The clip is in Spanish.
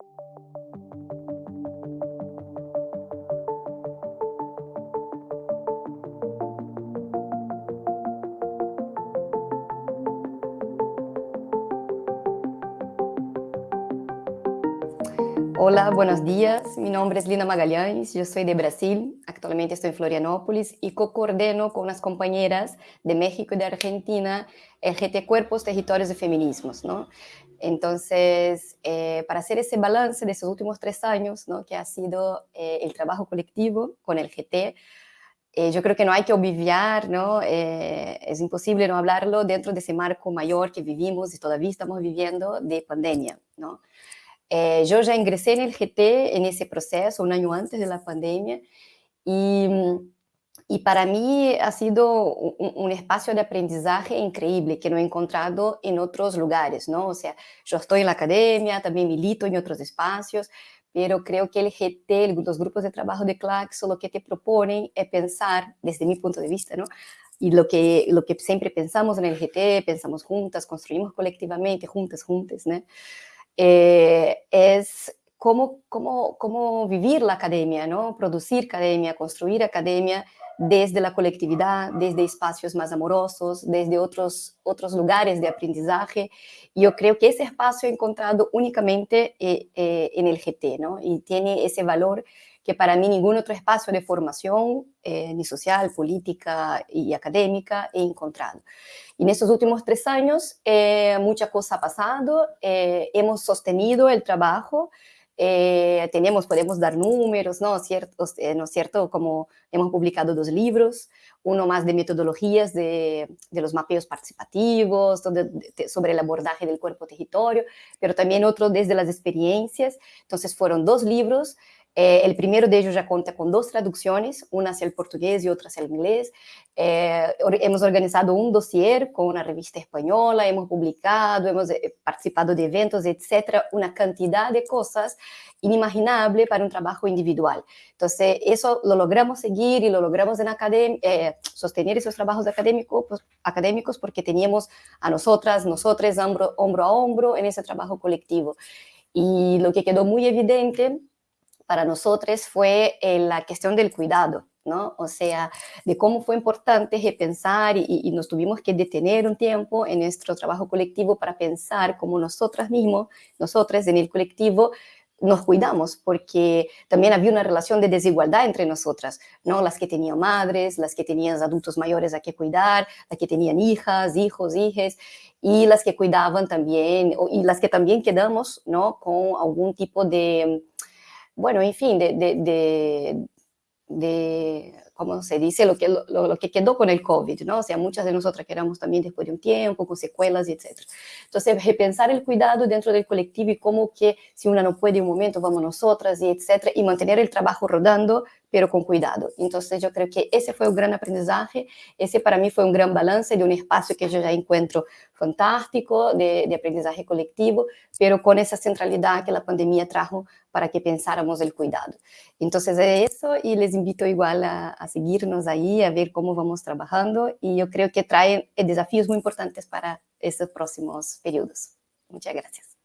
Thank you. Hola, buenos días. Mi nombre es Lina Magalhães, yo soy de Brasil, actualmente estoy en Florianópolis y co-coordeno con unas compañeras de México y de Argentina el GT Cuerpos, Territorios y Feminismos. Entonces, eh, para hacer ese balance de esos últimos tres años, ¿no? que ha sido eh, el trabajo colectivo con el GT, eh, yo creo que no hay que obviar, es imposible no hablarlo dentro de ese marco mayor que vivimos y todavía estamos viviendo de pandemia. Eh, yo ya ingresé en el GT en ese proceso, un año antes de la pandemia, y, y para mí ha sido un, un, espacio de aprendizaje increíble que no he encontrado en otros lugares, ¿no? O sea, yo estoy en la academia, también milito en otros espacios, pero creo que el GT, los grupos de trabajo de Claxo, lo que te proponen es pensar, desde mi punto de vista, ¿no? Y lo que, lo que siempre pensamos en el GT, pensamos juntas, construimos colectivamente, juntas, juntas, ¿no? Eh, es cómo, cómo, cómo vivir la academia, ¿no? producir academia, construir academia desde la colectividad, desde espacios más amorosos, desde otros, otros lugares de aprendizaje. Yo creo que ese espacio he encontrado únicamente eh, eh, en el GT, ¿no? y tiene ese valor que para mí ningún otro espacio de formación, eh, ni social, política y académica, he encontrado. Y en estos últimos tres años, eh, mucha cosa ha pasado, eh, hemos sostenido el trabajo, eh, tenemos, podemos dar números, ¿no? Ciertos, eh, ¿no es cierto? Como hemos publicado dos libros, uno más de metodologías de, de los mapeos participativos, sobre el abordaje del cuerpo-territorio, pero también otro desde las experiencias. Entonces fueron dos libros eh, el primero de ellos ya cuenta con dos traducciones, una hacia el portugués y otra hacia el inglés. Eh, hemos organizado un dossier con una revista española, hemos publicado, hemos eh, participado de eventos, etcétera, una cantidad de cosas inimaginable para un trabajo individual. Entonces, eso lo logramos seguir y lo logramos en eh, sostener esos trabajos académicos, pues, académicos porque teníamos a nosotras, nosotros hombro, hombro a hombro en ese trabajo colectivo. Y lo que quedó muy evidente para nosotros fue eh, la cuestión del cuidado, ¿no? O sea, de cómo fue importante repensar y, y, nos tuvimos que detener un tiempo en nuestro trabajo colectivo para pensar cómo nosotras mismos, nosotras en el colectivo, nos cuidamos, porque también había una relación de desigualdad entre nosotras, ¿no? Las que tenían madres, las que tenían adultos mayores a que cuidar, las que tenían hijas, hijos, hijas, y las que cuidaban también, y las que también quedamos, ¿no? Con algún tipo de bueno, en fin, de, de, de, de se dice, lo que, lo, lo, que quedó con el COVID, ¿no? O sea, muchas de nosotras quedamos también después de un tiempo, con secuelas, etc. Entonces, repensar el cuidado dentro del colectivo y cómo que si una no puede un momento, vamos nosotras, y etc. Y mantener el trabajo rodando, pero con cuidado. Entonces, yo creo que ese fue un gran aprendizaje, ese para mí fue un gran balance de un espacio que yo ya encuentro fantástico, de, de aprendizaje colectivo, pero con esa centralidad que la pandemia trajo para que pensáramos el cuidado. Entonces, es eso y les invito igual a, a seguirnos ahí, a ver cómo vamos trabajando y yo creo que trae desafíos muy importantes para estos próximos periodos. Muchas gracias.